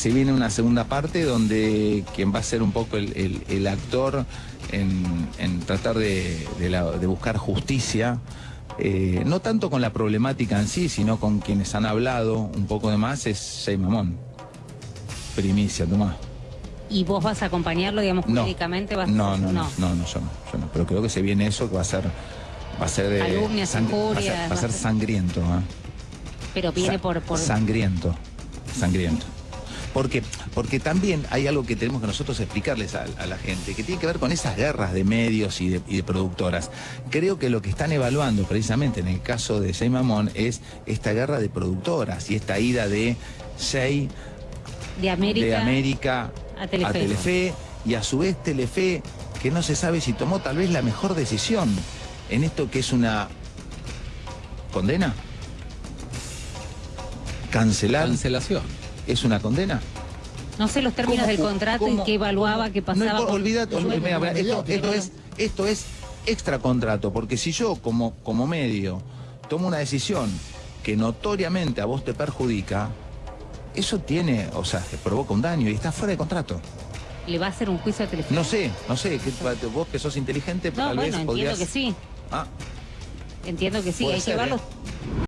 Se viene una segunda parte donde quien va a ser un poco el, el- el actor en, en tratar de, de la- de buscar justicia, eh, no tanto con la problemática en sí, sino con quienes han hablado un poco de más, es Jay Mamón. Primicia, Tomás. ¿Y vos vas a acompañarlo, digamos, No. jurídicamente? Vas No, no, no, no, no, yo no, yo no. Pero creo que se viene eso que va a ser, va a ser de Calumnias, va a ser, injurias, va a va a ser ser- sangriento, ¿eh? Pero viene Sa- por... por... Sangriento, sangriento. Porque, porque también hay algo que tenemos que nosotros explicarles a, a la gente, que tiene que ver con esas guerras de medios y de, y de productoras. Creo que lo que están evaluando precisamente en el caso de Jay Mamón es esta guerra de productoras y esta ida de Jay de América. de América a Telefe. Telefe, y a su vez Telefe, que no se sabe si tomó tal vez la mejor decisión en esto que es una condena. Cancelar Cancelación. Es una condena. No sé los términos ¿Cómo- del contrato cómo- y qué evaluaba, qué No pasaba. importa, con- esto, esto es, esto es extra contrato, porque si yo como, como medio tomo una decisión que notoriamente a vos te perjudica, eso tiene, o sea, provoca un daño y está fuera de contrato. ¿Le va a hacer un juicio a Telefe? No sé, no sé, que, vos que sos inteligente, No, tal bueno, vez entiendo podrías... que sí. Ah, Entiendo que sí. Puede Hay que verlo. ¿eh?